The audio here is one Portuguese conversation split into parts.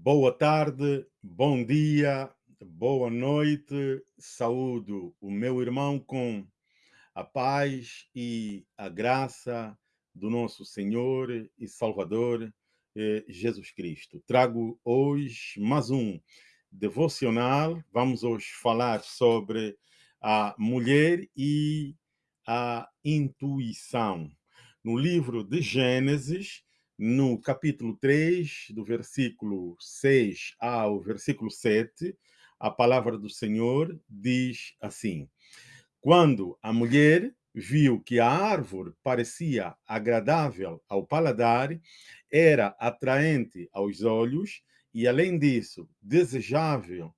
Boa tarde, bom dia, boa noite. Saúdo o meu irmão com a paz e a graça do nosso Senhor e Salvador eh, Jesus Cristo. Trago hoje mais um devocional. Vamos hoje falar sobre a mulher e a intuição. No livro de Gênesis, no capítulo 3, do versículo 6 ao versículo 7, a palavra do Senhor diz assim: Quando a mulher viu que a árvore parecia agradável ao paladar, era atraente aos olhos e, além disso, desejável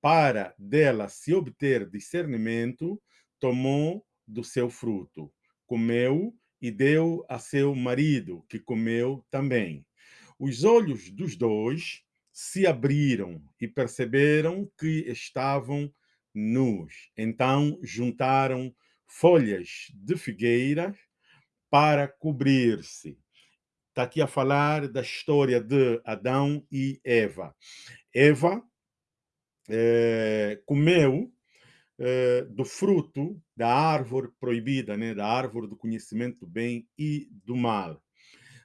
para dela se obter discernimento, tomou do seu fruto, comeu e deu a seu marido, que comeu também. Os olhos dos dois se abriram e perceberam que estavam nus. Então juntaram folhas de figueira para cobrir-se. Está aqui a falar da história de Adão e Eva. Eva é, comeu eh, do fruto da árvore proibida, né? da árvore do conhecimento do bem e do mal.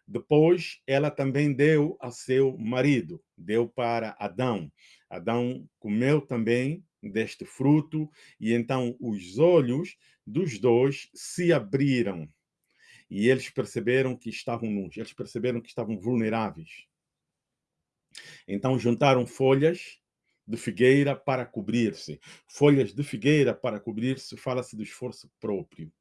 Depois, ela também deu a seu marido, deu para Adão. Adão comeu também deste fruto, e então os olhos dos dois se abriram. E eles perceberam que estavam nus, eles perceberam que estavam vulneráveis. Então juntaram folhas de figueira para cobrir-se. Folhas de figueira para cobrir-se, fala-se do esforço próprio,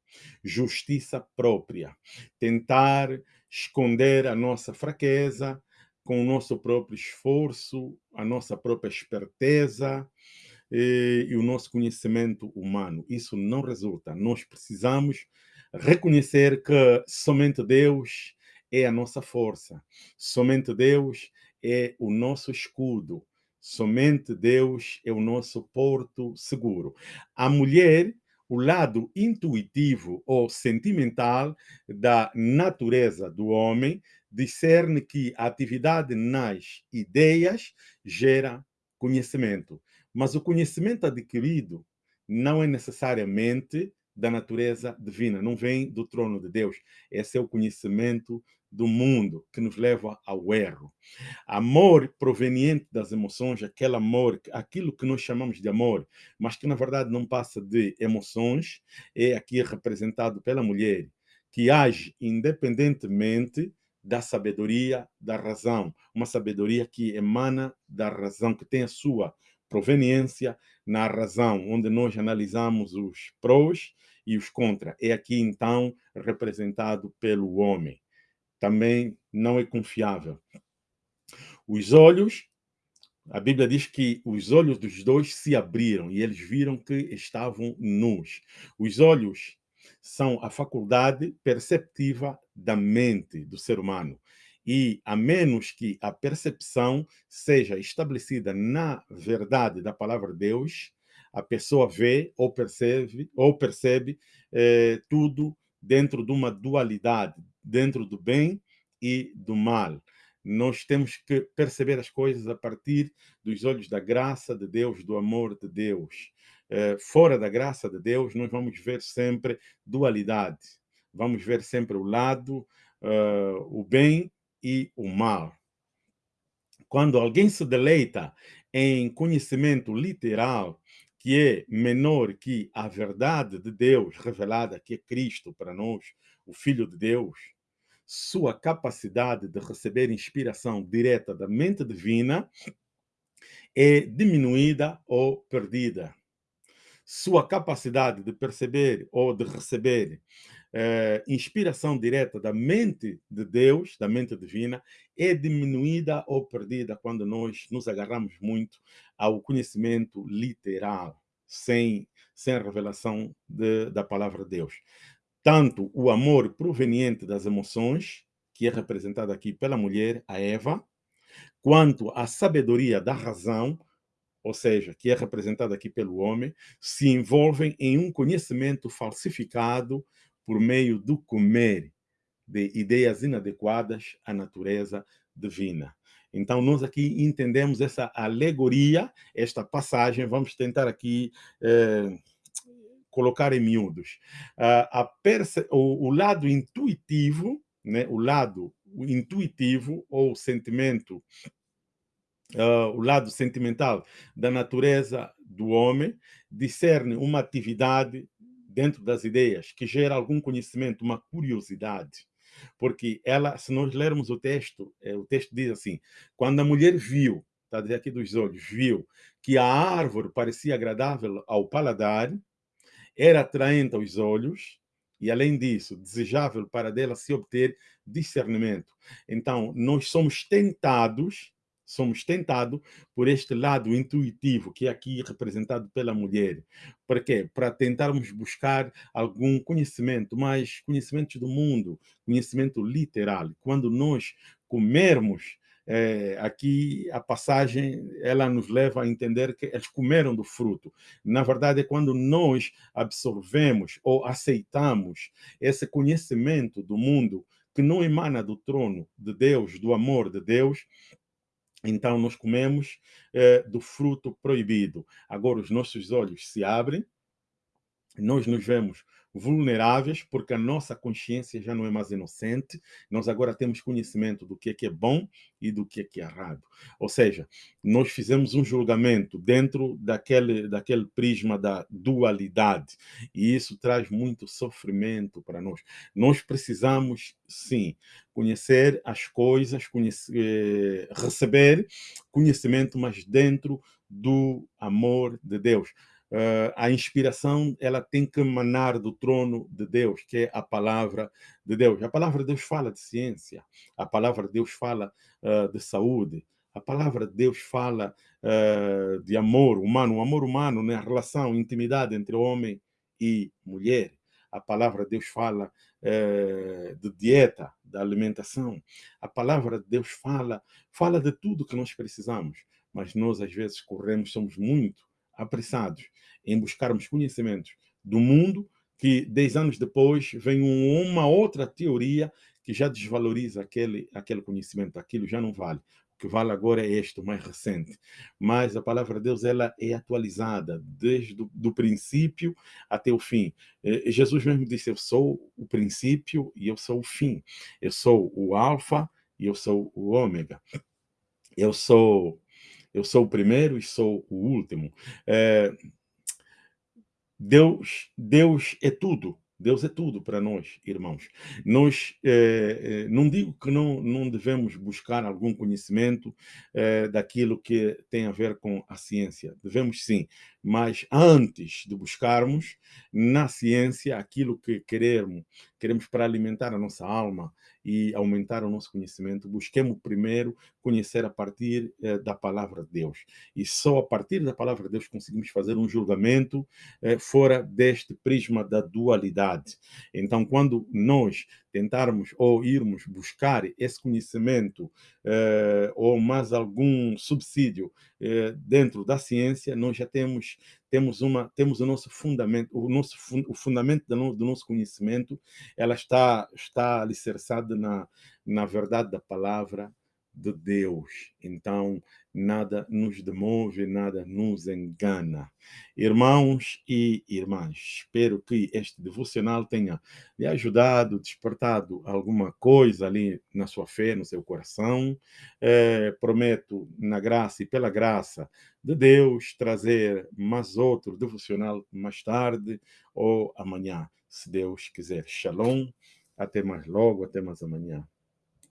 justiça própria. Tentar esconder a nossa fraqueza com o nosso próprio esforço, a nossa própria esperteza e, eh, e o nosso conhecimento humano. Isso não resulta. Nós precisamos reconhecer que somente Deus é a nossa força, somente Deus é o nosso escudo, Somente Deus é o nosso porto seguro. A mulher, o lado intuitivo ou sentimental da natureza do homem, discerne que a atividade nas ideias gera conhecimento. Mas o conhecimento adquirido não é necessariamente da natureza divina, não vem do trono de Deus. Esse é o conhecimento do mundo que nos leva ao erro. Amor proveniente das emoções, aquele amor, aquilo que nós chamamos de amor, mas que na verdade não passa de emoções, é aqui representado pela mulher, que age independentemente da sabedoria da razão, uma sabedoria que emana da razão, que tem a sua proveniência na razão, onde nós analisamos os prós e os contra. É aqui então representado pelo homem também não é confiável. Os olhos, a Bíblia diz que os olhos dos dois se abriram e eles viram que estavam nus. Os olhos são a faculdade perceptiva da mente do ser humano. E a menos que a percepção seja estabelecida na verdade da palavra de Deus, a pessoa vê ou percebe ou percebe eh, tudo dentro de uma dualidade, dentro do bem e do mal. Nós temos que perceber as coisas a partir dos olhos da graça de Deus, do amor de Deus. Eh, fora da graça de Deus, nós vamos ver sempre dualidade. Vamos ver sempre o lado, uh, o bem e o mal. Quando alguém se deleita em conhecimento literal, que é menor que a verdade de Deus revelada, que é Cristo para nós, o Filho de Deus, sua capacidade de receber inspiração direta da mente divina é diminuída ou perdida. Sua capacidade de perceber ou de receber eh, inspiração direta da mente de Deus, da mente divina, é diminuída ou perdida quando nós nos agarramos muito ao conhecimento literal, sem, sem a revelação de, da palavra de Deus. Tanto o amor proveniente das emoções, que é representado aqui pela mulher, a Eva, quanto a sabedoria da razão, ou seja, que é representada aqui pelo homem, se envolvem em um conhecimento falsificado por meio do comer de ideias inadequadas à natureza divina. Então, nós aqui entendemos essa alegoria, esta passagem, vamos tentar aqui eh, colocar em miúdos. Uh, o, o, lado intuitivo, né, o lado intuitivo ou sentimento, uh, o lado sentimental da natureza do homem, discerne uma atividade dentro das ideias que gera algum conhecimento, uma curiosidade. Porque ela, se nós lermos o texto, é, o texto diz assim, quando a mulher viu, está dizer aqui dos olhos, viu que a árvore parecia agradável ao paladar, era atraente aos olhos e, além disso, desejável para dela se obter discernimento. Então, nós somos tentados, somos tentados por este lado intuitivo que é aqui representado pela mulher. Para quê? Para tentarmos buscar algum conhecimento, mais conhecimentos do mundo, conhecimento literal. Quando nós comermos é, aqui a passagem ela nos leva a entender que eles comeram do fruto. Na verdade, é quando nós absorvemos ou aceitamos esse conhecimento do mundo que não emana do trono de Deus, do amor de Deus, então nós comemos é, do fruto proibido. Agora os nossos olhos se abrem, nós nos vemos vulneráveis, porque a nossa consciência já não é mais inocente, nós agora temos conhecimento do que é, que é bom e do que é, que é errado. Ou seja, nós fizemos um julgamento dentro daquele, daquele prisma da dualidade, e isso traz muito sofrimento para nós. Nós precisamos, sim, conhecer as coisas, conhecer, receber conhecimento, mas dentro do amor de Deus. Uh, a inspiração ela tem que emanar do trono de Deus, que é a palavra de Deus. A palavra de Deus fala de ciência, a palavra de Deus fala uh, de saúde, a palavra de Deus fala uh, de amor humano, o amor humano, né? a relação, intimidade entre homem e mulher. A palavra de Deus fala de dieta, da alimentação. A palavra de Deus fala, fala de tudo que nós precisamos, mas nós às vezes corremos, somos muito apressados em buscarmos conhecimentos do mundo que, dez anos depois, vem uma outra teoria que já desvaloriza aquele, aquele conhecimento, aquilo já não vale. O que vale agora é este, o mais recente. Mas a palavra de Deus ela é atualizada desde o do princípio até o fim. Jesus mesmo disse, eu sou o princípio e eu sou o fim. Eu sou o alfa e eu sou o ômega. Eu sou eu sou o primeiro e sou o último. É, Deus, Deus é tudo. Deus é tudo para nós, irmãos. Nós, eh, não digo que não, não devemos buscar algum conhecimento eh, daquilo que tem a ver com a ciência. Devemos sim, mas antes de buscarmos na ciência aquilo que queremos, queremos para alimentar a nossa alma, e aumentar o nosso conhecimento, busquemos primeiro conhecer a partir eh, da palavra de Deus. E só a partir da palavra de Deus conseguimos fazer um julgamento eh, fora deste prisma da dualidade. Então, quando nós tentarmos ou irmos buscar esse conhecimento eh, ou mais algum subsídio eh, dentro da ciência, nós já temos temos uma temos o nosso fundamento o nosso o fundamento do, do nosso conhecimento ela está está alicerçada na na verdade da palavra de Deus. Então, nada nos demove, nada nos engana. Irmãos e irmãs, espero que este devocional tenha lhe ajudado, despertado alguma coisa ali na sua fé, no seu coração. É, prometo, na graça e pela graça de Deus, trazer mais outro devocional mais tarde ou amanhã, se Deus quiser. Shalom, até mais logo, até mais amanhã.